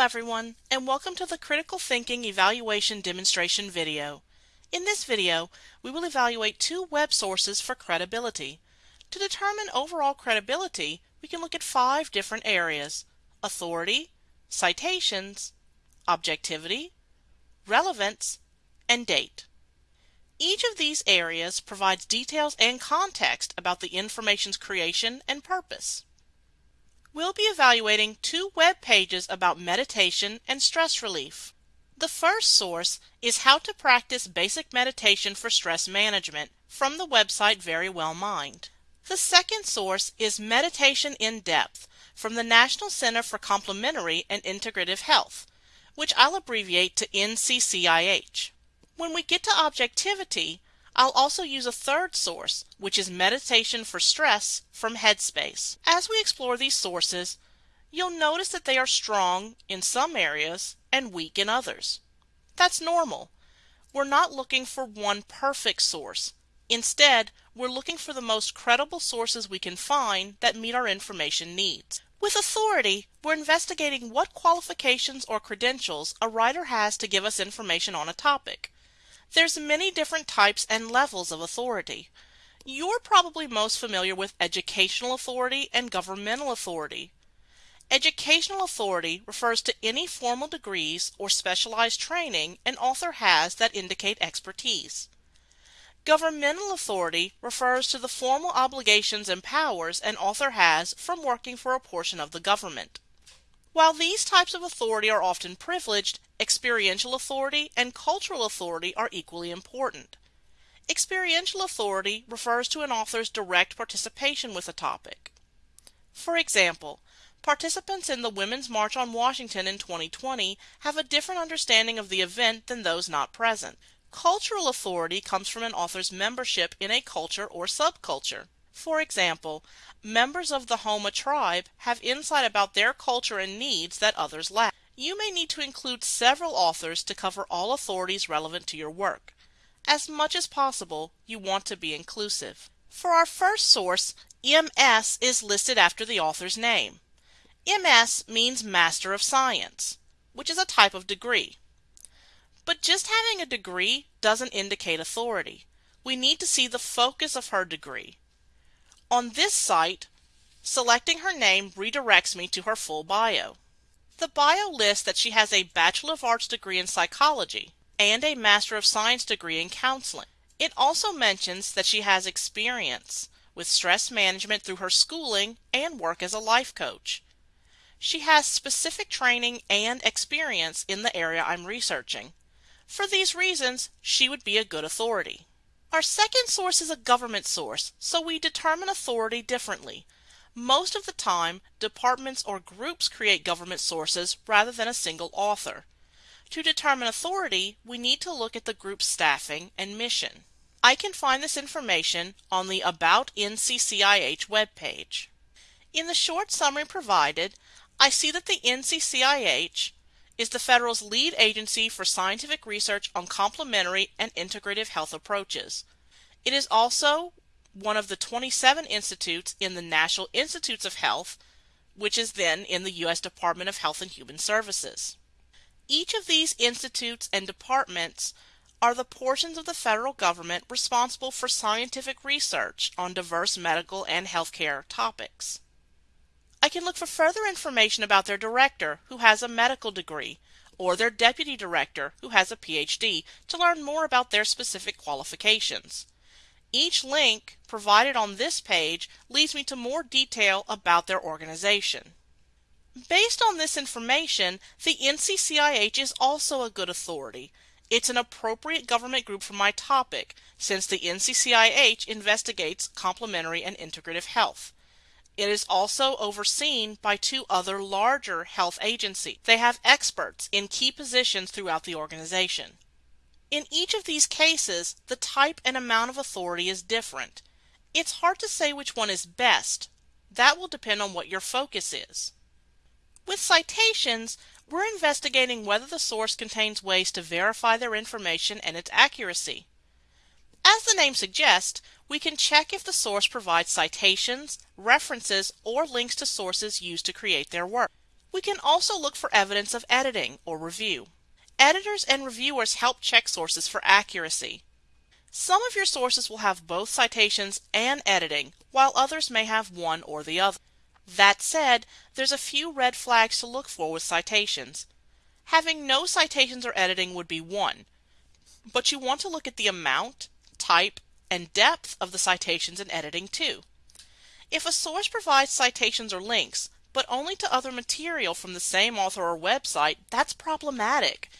everyone, and welcome to the Critical Thinking Evaluation Demonstration video. In this video, we will evaluate two web sources for credibility. To determine overall credibility, we can look at five different areas. Authority, citations, objectivity, relevance, and date. Each of these areas provides details and context about the information's creation and purpose. We'll be evaluating two web pages about meditation and stress relief. The first source is How to Practice Basic Meditation for Stress Management from the website Verywell Mind. The second source is Meditation in Depth from the National Center for Complementary and Integrative Health, which I'll abbreviate to NCCIH. When we get to objectivity, I'll also use a third source, which is Meditation for Stress from Headspace. As we explore these sources, you'll notice that they are strong in some areas and weak in others. That's normal. We're not looking for one perfect source. Instead, we're looking for the most credible sources we can find that meet our information needs. With authority, we're investigating what qualifications or credentials a writer has to give us information on a topic. There's many different types and levels of authority. You're probably most familiar with educational authority and governmental authority. Educational authority refers to any formal degrees or specialized training an author has that indicate expertise. Governmental authority refers to the formal obligations and powers an author has from working for a portion of the government. While these types of authority are often privileged, experiential authority and cultural authority are equally important. Experiential authority refers to an author's direct participation with a topic. For example, participants in the Women's March on Washington in 2020 have a different understanding of the event than those not present. Cultural authority comes from an author's membership in a culture or subculture. For example, members of the Homa tribe have insight about their culture and needs that others lack. You may need to include several authors to cover all authorities relevant to your work. As much as possible, you want to be inclusive. For our first source, MS is listed after the author's name. MS means Master of Science, which is a type of degree. But just having a degree doesn't indicate authority. We need to see the focus of her degree. On this site, selecting her name redirects me to her full bio. The bio lists that she has a Bachelor of Arts degree in psychology and a Master of Science degree in counseling. It also mentions that she has experience with stress management through her schooling and work as a life coach. She has specific training and experience in the area I'm researching. For these reasons, she would be a good authority. Our second source is a government source, so we determine authority differently. Most of the time, departments or groups create government sources rather than a single author. To determine authority, we need to look at the group's staffing and mission. I can find this information on the About NCCIH webpage. In the short summary provided, I see that the NCCIH is the federal's lead agency for scientific research on complementary and integrative health approaches. It is also one of the 27 institutes in the National Institutes of Health, which is then in the U.S. Department of Health and Human Services. Each of these institutes and departments are the portions of the federal government responsible for scientific research on diverse medical and healthcare topics. I can look for further information about their director, who has a medical degree, or their deputy director, who has a PhD, to learn more about their specific qualifications. Each link provided on this page leads me to more detail about their organization. Based on this information, the NCCIH is also a good authority. It's an appropriate government group for my topic, since the NCCIH investigates complementary and integrative health. It is also overseen by two other larger health agencies. They have experts in key positions throughout the organization. In each of these cases, the type and amount of authority is different. It's hard to say which one is best. That will depend on what your focus is. With citations, we're investigating whether the source contains ways to verify their information and its accuracy. As the name suggests, we can check if the source provides citations, references, or links to sources used to create their work. We can also look for evidence of editing or review. Editors and reviewers help check sources for accuracy. Some of your sources will have both citations and editing, while others may have one or the other. That said, there's a few red flags to look for with citations. Having no citations or editing would be one, but you want to look at the amount, type, and depth of the citations and editing too. If a source provides citations or links, but only to other material from the same author or website, that's problematic.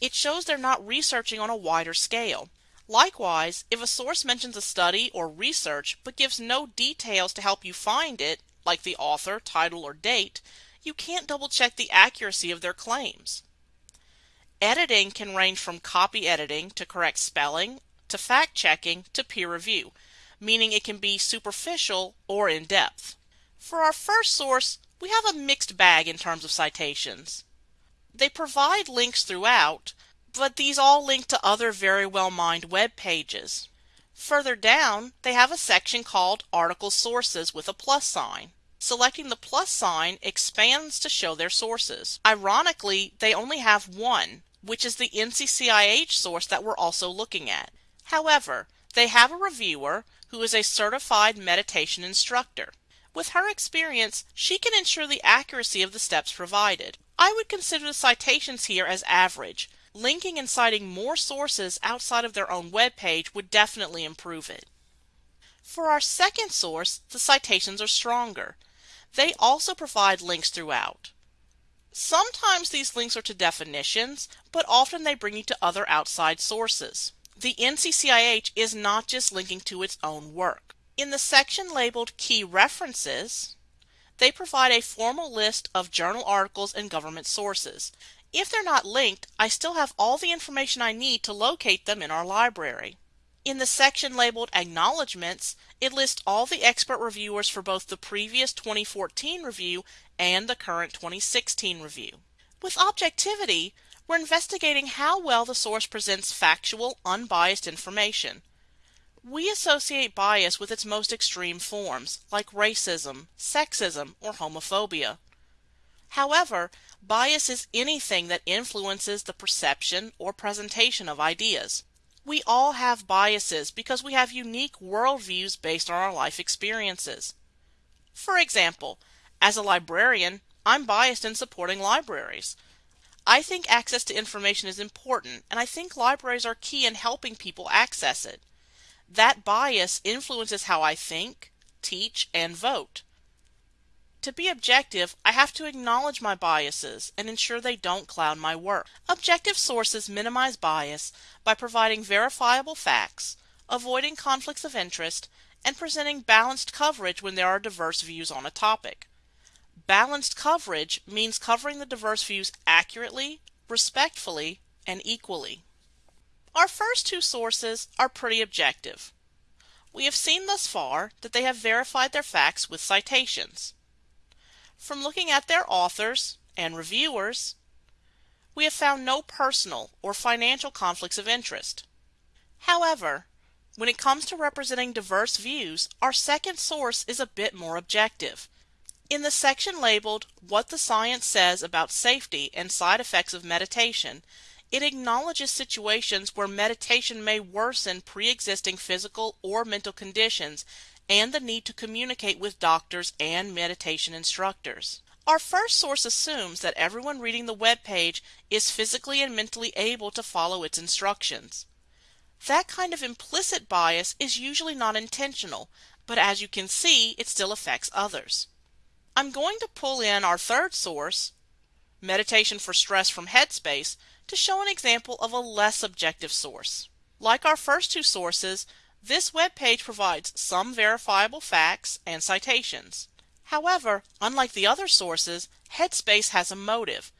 It shows they're not researching on a wider scale. Likewise, if a source mentions a study or research but gives no details to help you find it, like the author, title, or date, you can't double check the accuracy of their claims. Editing can range from copy editing to correct spelling, to fact checking, to peer review, meaning it can be superficial or in depth. For our first source, we have a mixed bag in terms of citations. They provide links throughout, but these all link to other Verywell Mind web pages. Further down, they have a section called Article Sources with a plus sign. Selecting the plus sign expands to show their sources. Ironically, they only have one, which is the NCCIH source that we're also looking at. However, they have a reviewer who is a certified meditation instructor. With her experience, she can ensure the accuracy of the steps provided. I would consider the citations here as average. Linking and citing more sources outside of their own web page would definitely improve it. For our second source, the citations are stronger. They also provide links throughout. Sometimes these links are to definitions, but often they bring you to other outside sources. The NCCIH is not just linking to its own work. In the section labeled Key References, they provide a formal list of journal articles and government sources. If they're not linked, I still have all the information I need to locate them in our library. In the section labeled Acknowledgements, it lists all the expert reviewers for both the previous 2014 review and the current 2016 review. With objectivity, we're investigating how well the source presents factual, unbiased information. We associate bias with its most extreme forms, like racism, sexism, or homophobia. However, bias is anything that influences the perception or presentation of ideas. We all have biases because we have unique worldviews based on our life experiences. For example, as a librarian, I'm biased in supporting libraries. I think access to information is important, and I think libraries are key in helping people access it. That bias influences how I think, teach, and vote. To be objective, I have to acknowledge my biases and ensure they don't cloud my work. Objective sources minimize bias by providing verifiable facts, avoiding conflicts of interest, and presenting balanced coverage when there are diverse views on a topic. Balanced coverage means covering the diverse views accurately, respectfully, and equally. Our first two sources are pretty objective. We have seen thus far that they have verified their facts with citations. From looking at their authors and reviewers, we have found no personal or financial conflicts of interest. However, when it comes to representing diverse views, our second source is a bit more objective. In the section labeled What the Science Says About Safety and Side Effects of Meditation, it acknowledges situations where meditation may worsen pre-existing physical or mental conditions and the need to communicate with doctors and meditation instructors. Our first source assumes that everyone reading the web page is physically and mentally able to follow its instructions. That kind of implicit bias is usually not intentional, but as you can see, it still affects others. I'm going to pull in our third source, Meditation for Stress from Headspace, to show an example of a less objective source. Like our first two sources, this web page provides some verifiable facts and citations. However, unlike the other sources, Headspace has a motive.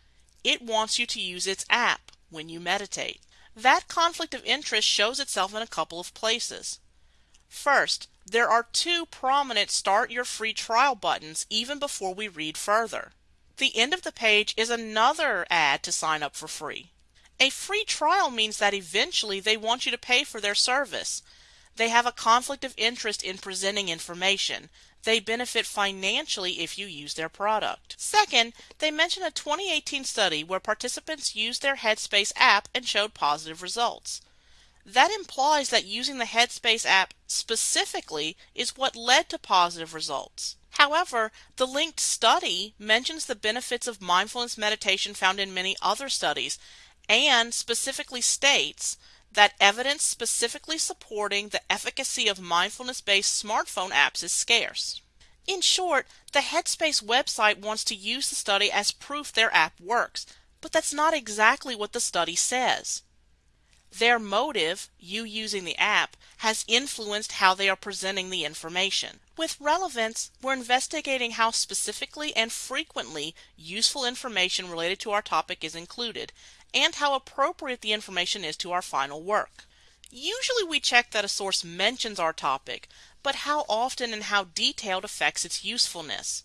It wants you to use its app when you meditate. That conflict of interest shows itself in a couple of places. First, there are two prominent Start Your Free Trial buttons even before we read further. The end of the page is another ad to sign up for free. A free trial means that eventually they want you to pay for their service. They have a conflict of interest in presenting information. they benefit financially if you use their product. Second, they mention a 2018 study where participants used their Headspace app and showed positive results. That implies that using the Headspace app specifically is what led to positive results. However, the linked study mentions the benefits of mindfulness meditation found in many other studies and specifically states that evidence specifically supporting the efficacy of mindfulness based smartphone apps is scarce. In short, the Headspace website wants to use the study as proof their app works, but that's not exactly what the study says. Their motive, you using the app, has influenced how they are presenting the information. With relevance, we're investigating how specifically and frequently useful information related to our topic is included, and how appropriate the information is to our final work. Usually we check that a source mentions our topic, but how often and how detailed affects its usefulness.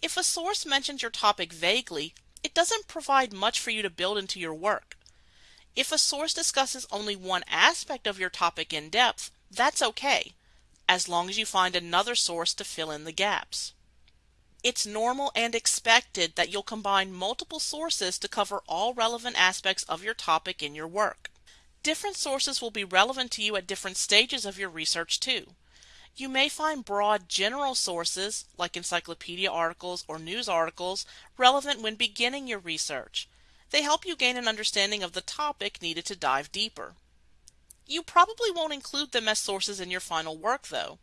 If a source mentions your topic vaguely, it doesn't provide much for you to build into your work. If a source discusses only one aspect of your topic in depth, that's okay, as long as you find another source to fill in the gaps. It's normal and expected that you'll combine multiple sources to cover all relevant aspects of your topic in your work. Different sources will be relevant to you at different stages of your research too. You may find broad general sources, like encyclopedia articles or news articles, relevant when beginning your research. They help you gain an understanding of the topic needed to dive deeper. You probably won't include them as sources in your final work though.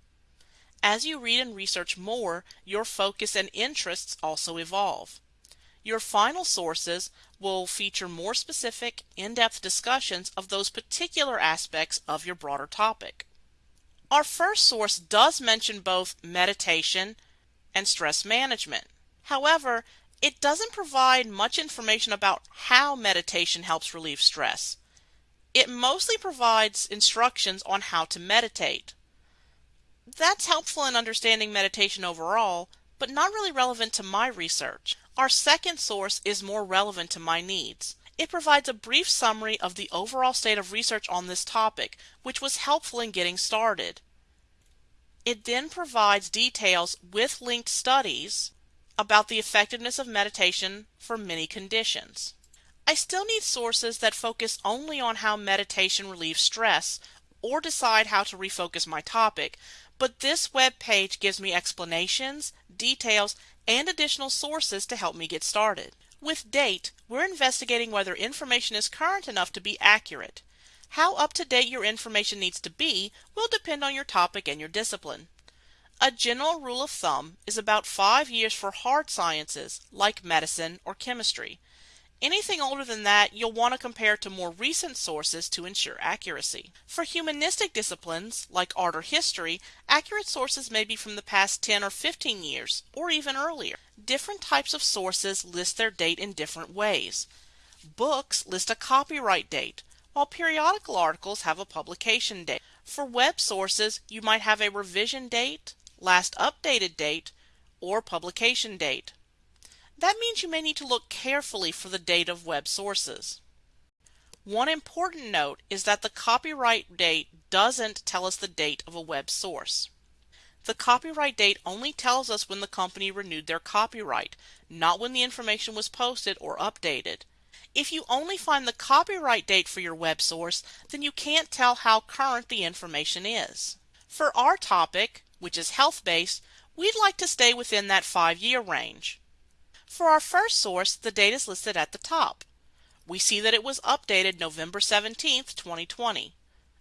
As you read and research more, your focus and interests also evolve. Your final sources will feature more specific, in-depth discussions of those particular aspects of your broader topic. Our first source does mention both meditation and stress management. However, it doesn't provide much information about how meditation helps relieve stress. It mostly provides instructions on how to meditate. That's helpful in understanding meditation overall, but not really relevant to my research. Our second source is more relevant to my needs. It provides a brief summary of the overall state of research on this topic, which was helpful in getting started. It then provides details with linked studies about the effectiveness of meditation for many conditions. I still need sources that focus only on how meditation relieves stress or decide how to refocus my topic, but this web page gives me explanations, details, and additional sources to help me get started. With DATE, we're investigating whether information is current enough to be accurate. How up to date your information needs to be will depend on your topic and your discipline. A general rule of thumb is about five years for hard sciences like medicine or chemistry. Anything older than that, you'll want to compare to more recent sources to ensure accuracy. For humanistic disciplines, like art or history, accurate sources may be from the past 10 or 15 years, or even earlier. Different types of sources list their date in different ways. Books list a copyright date, while periodical articles have a publication date. For web sources, you might have a revision date, last updated date, or publication date. That means you may need to look carefully for the date of web sources. One important note is that the copyright date doesn't tell us the date of a web source. The copyright date only tells us when the company renewed their copyright, not when the information was posted or updated. If you only find the copyright date for your web source, then you can't tell how current the information is. For our topic, which is health-based, we'd like to stay within that five-year range. For our first source, the date is listed at the top. We see that it was updated November 17, 2020.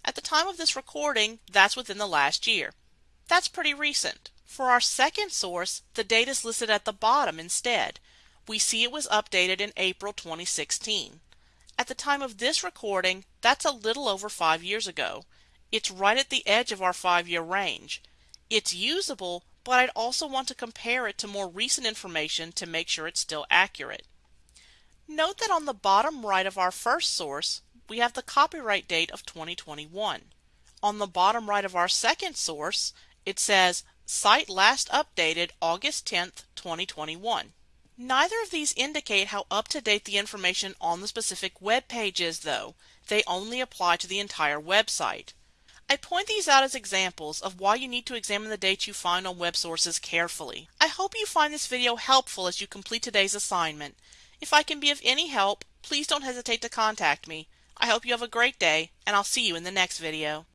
At the time of this recording, that's within the last year. That's pretty recent. For our second source, the date is listed at the bottom instead. We see it was updated in April 2016. At the time of this recording, that's a little over five years ago. It's right at the edge of our five-year range. It's usable, but I'd also want to compare it to more recent information to make sure it's still accurate. Note that on the bottom right of our first source, we have the copyright date of 2021. On the bottom right of our second source, it says Site last updated August 10th, 2021. Neither of these indicate how up to date the information on the specific web page is though. They only apply to the entire website. I point these out as examples of why you need to examine the dates you find on web sources carefully. I hope you find this video helpful as you complete today's assignment. If I can be of any help, please don't hesitate to contact me. I hope you have a great day, and I'll see you in the next video.